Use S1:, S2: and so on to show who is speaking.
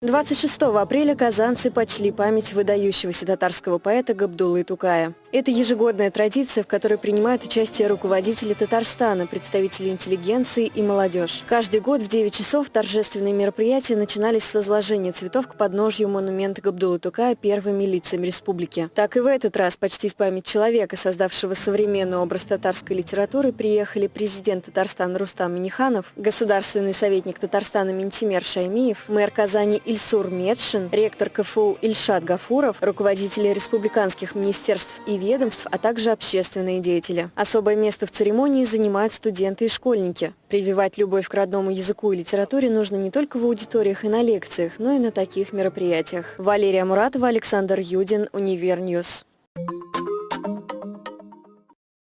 S1: 26 апреля казанцы почли память выдающегося татарского поэта Габдуллы Тукая. Это ежегодная традиция, в которой принимают участие руководители Татарстана, представители интеллигенции и молодежь. Каждый год в 9 часов торжественные мероприятия начинались с возложения цветов к подножью монумента Габдуллы Тукая первыми лицами республики. Так и в этот раз почти с память человека, создавшего современный образ татарской литературы, приехали президент Татарстана Рустам Миниханов, государственный советник Татарстана Ментимер Шаймиев, мэр Казани Ильсур Медшин, ректор КФУ Ильшат Гафуров, руководители республиканских министерств и ведомств, а также общественные деятели. Особое место в церемонии занимают студенты и школьники. Прививать любовь к родному языку и литературе нужно не только в аудиториях и на лекциях, но и на таких мероприятиях. Валерия Муратова, Александр Юдин, Univer News.